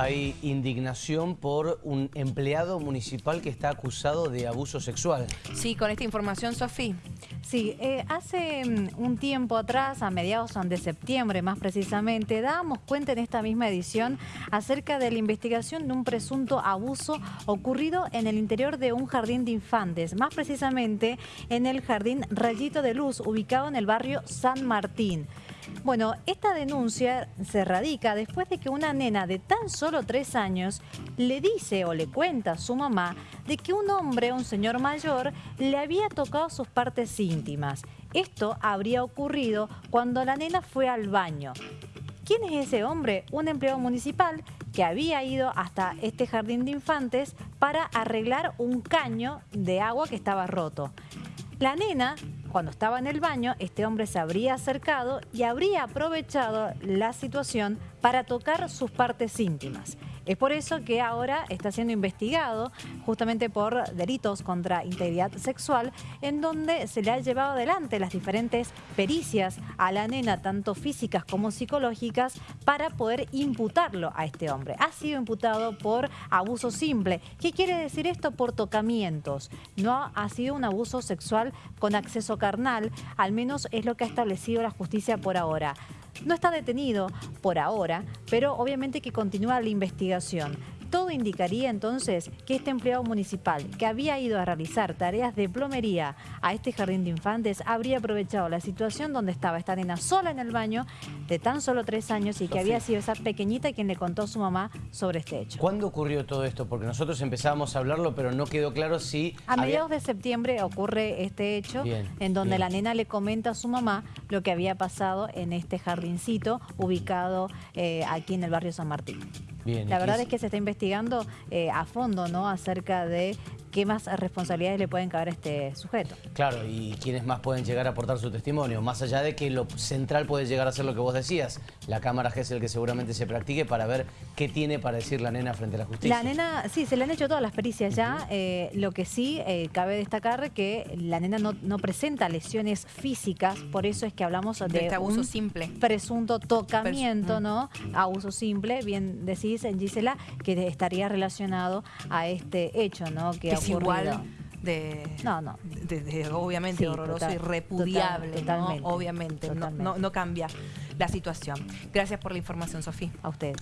Hay indignación por un empleado municipal que está acusado de abuso sexual. Sí, con esta información, Sofía. Sí, eh, hace mm, un tiempo atrás, a mediados de septiembre más precisamente, dábamos cuenta en esta misma edición acerca de la investigación de un presunto abuso ocurrido en el interior de un jardín de infantes, más precisamente en el jardín Rayito de Luz, ubicado en el barrio San Martín. Bueno, esta denuncia se radica después de que una nena de tan solo tres años le dice o le cuenta a su mamá de que un hombre, un señor mayor, le había tocado sus partes íntimas. Esto habría ocurrido cuando la nena fue al baño. ¿Quién es ese hombre? Un empleado municipal que había ido hasta este jardín de infantes para arreglar un caño de agua que estaba roto. La nena cuando estaba en el baño, este hombre se habría acercado y habría aprovechado la situación para tocar sus partes íntimas. Es por eso que ahora está siendo investigado justamente por delitos contra integridad sexual, en donde se le ha llevado adelante las diferentes pericias a la nena, tanto físicas como psicológicas, para poder imputarlo a este hombre. Ha sido imputado por abuso simple. ¿Qué quiere decir esto? Por tocamientos. No ha sido un abuso sexual con acceso carnal, al menos es lo que ha establecido la justicia por ahora. No está detenido por ahora, pero obviamente que continúa la investigación. Todo indicaría entonces que este empleado municipal que había ido a realizar tareas de plomería a este jardín de infantes habría aprovechado la situación donde estaba esta nena sola en el baño de tan solo tres años y que había sido esa pequeñita quien le contó a su mamá sobre este hecho. ¿Cuándo ocurrió todo esto? Porque nosotros empezábamos a hablarlo, pero no quedó claro si... A mediados de septiembre ocurre este hecho en donde la nena le comenta a su mamá lo que había pasado en este jardincito ubicado eh, aquí en el barrio San Martín la verdad es que se está investigando eh, a fondo ¿no? acerca de qué más responsabilidades le pueden caber a este sujeto. Claro, y quiénes más pueden llegar a aportar su testimonio, más allá de que lo central puede llegar a ser lo que vos decías, la cámara el que seguramente se practique para ver qué tiene para decir la nena frente a la justicia. La nena, sí, se le han hecho todas las pericias ya, eh, lo que sí eh, cabe destacar que la nena no, presenta lesiones físicas, por eso es que hablamos de, este abuso simple. presunto tocamiento, ¿no? Abuso simple, bien decís en Gisela, que estaría relacionado a este hecho, ¿no? Que es igual de, no, no. De, obviamente horroroso y repudiable, obviamente, No, no, cambia la situación. Gracias por la información, Sofía. A ustedes.